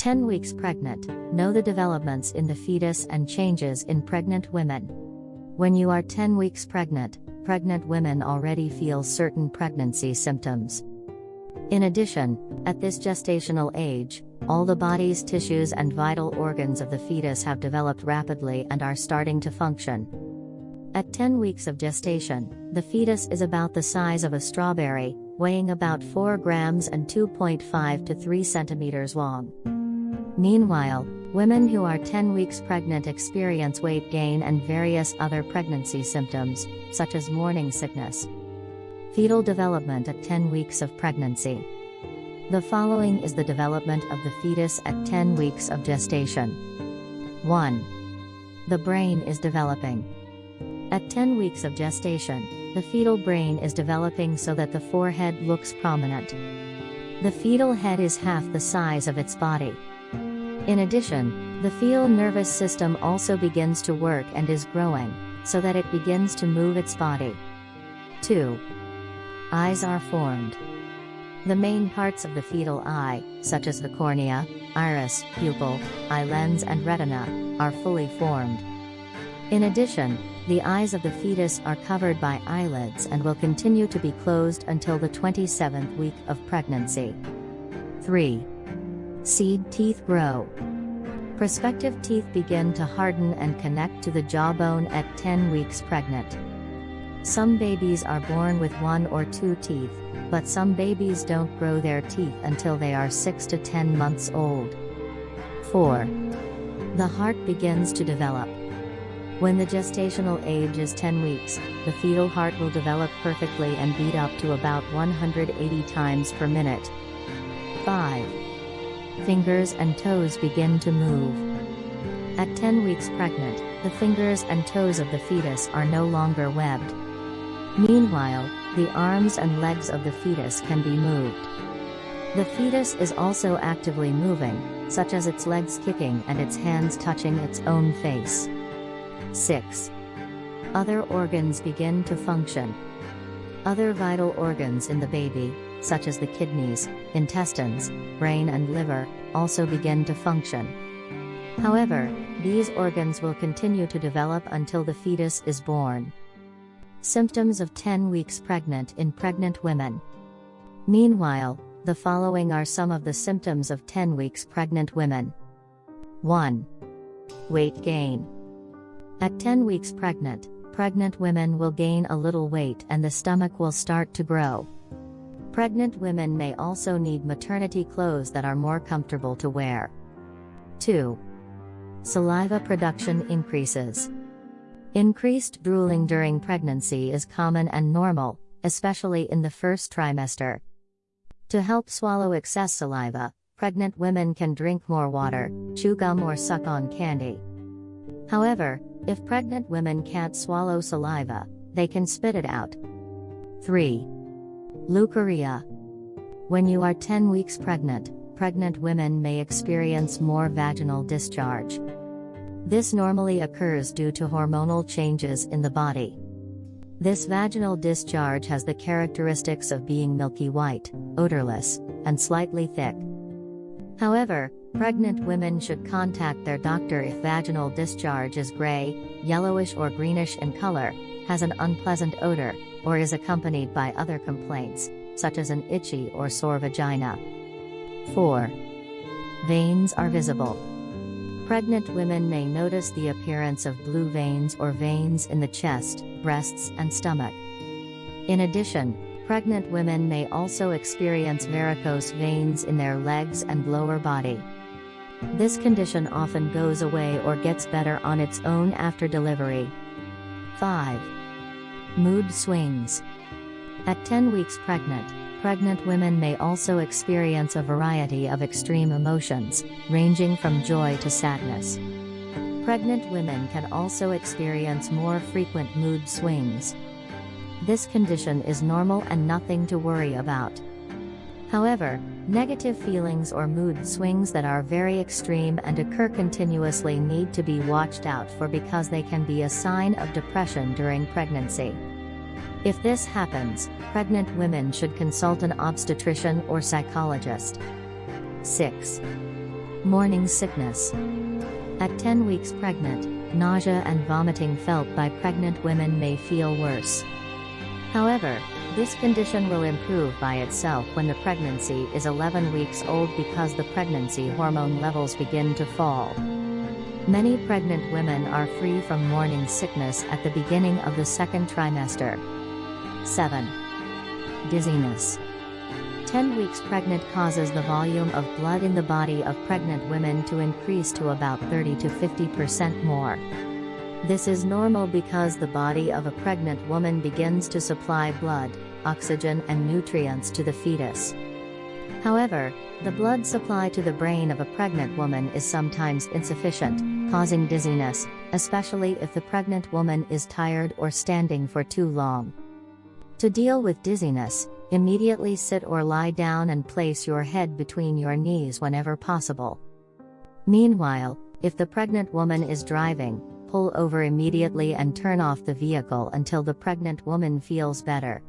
10 weeks pregnant, know the developments in the fetus and changes in pregnant women. When you are 10 weeks pregnant, pregnant women already feel certain pregnancy symptoms. In addition, at this gestational age, all the body's tissues and vital organs of the fetus have developed rapidly and are starting to function. At 10 weeks of gestation, the fetus is about the size of a strawberry, weighing about 4 grams and 2.5 to 3 centimeters long. Meanwhile, women who are 10 weeks pregnant experience weight gain and various other pregnancy symptoms, such as morning sickness. Fetal development at 10 weeks of pregnancy. The following is the development of the fetus at 10 weeks of gestation. 1. The brain is developing. At 10 weeks of gestation, the fetal brain is developing so that the forehead looks prominent. The fetal head is half the size of its body. In addition, the fetal nervous system also begins to work and is growing, so that it begins to move its body. 2. Eyes are formed. The main parts of the fetal eye, such as the cornea, iris, pupil, eye lens and retina, are fully formed. In addition, the eyes of the fetus are covered by eyelids and will continue to be closed until the 27th week of pregnancy. 3. Seed teeth grow. Prospective teeth begin to harden and connect to the jawbone at 10 weeks pregnant. Some babies are born with one or two teeth, but some babies don't grow their teeth until they are 6 to 10 months old. 4. The heart begins to develop. When the gestational age is 10 weeks, the fetal heart will develop perfectly and beat up to about 180 times per minute. 5. Fingers and toes begin to move. At 10 weeks pregnant, the fingers and toes of the fetus are no longer webbed. Meanwhile, the arms and legs of the fetus can be moved. The fetus is also actively moving, such as its legs kicking and its hands touching its own face. 6. Other organs begin to function. Other vital organs in the baby, such as the kidneys, intestines, brain and liver, also begin to function. However, these organs will continue to develop until the fetus is born. Symptoms of 10 weeks pregnant in pregnant women. Meanwhile, the following are some of the symptoms of 10 weeks pregnant women. 1. Weight gain. At 10 weeks pregnant, pregnant women will gain a little weight and the stomach will start to grow. Pregnant women may also need maternity clothes that are more comfortable to wear. 2. Saliva production increases. Increased drooling during pregnancy is common and normal, especially in the first trimester. To help swallow excess saliva, pregnant women can drink more water, chew gum or suck on candy. However, if pregnant women can't swallow saliva, they can spit it out. 3. Leukorrhea. When you are 10 weeks pregnant, pregnant women may experience more vaginal discharge. This normally occurs due to hormonal changes in the body. This vaginal discharge has the characteristics of being milky white, odorless, and slightly thick. However, pregnant women should contact their doctor if vaginal discharge is gray, yellowish or greenish in color, has an unpleasant odor, or is accompanied by other complaints, such as an itchy or sore vagina. 4. Veins are visible. Pregnant women may notice the appearance of blue veins or veins in the chest, breasts, and stomach. In addition, pregnant women may also experience varicose veins in their legs and lower body. This condition often goes away or gets better on its own after delivery. 5. Mood swings. At 10 weeks pregnant, pregnant women may also experience a variety of extreme emotions, ranging from joy to sadness. Pregnant women can also experience more frequent mood swings. This condition is normal and nothing to worry about. However, negative feelings or mood swings that are very extreme and occur continuously need to be watched out for because they can be a sign of depression during pregnancy. If this happens, pregnant women should consult an obstetrician or psychologist. 6. Morning sickness. At 10 weeks pregnant, nausea and vomiting felt by pregnant women may feel worse. However, this condition will improve by itself when the pregnancy is 11 weeks old because the pregnancy hormone levels begin to fall. Many pregnant women are free from morning sickness at the beginning of the second trimester. 7. Dizziness. 10 weeks pregnant causes the volume of blood in the body of pregnant women to increase to about 30 to 50% more. This is normal because the body of a pregnant woman begins to supply blood, oxygen and nutrients to the fetus. However, the blood supply to the brain of a pregnant woman is sometimes insufficient, causing dizziness, especially if the pregnant woman is tired or standing for too long. To deal with dizziness, Immediately sit or lie down and place your head between your knees whenever possible. Meanwhile, if the pregnant woman is driving, pull over immediately and turn off the vehicle until the pregnant woman feels better.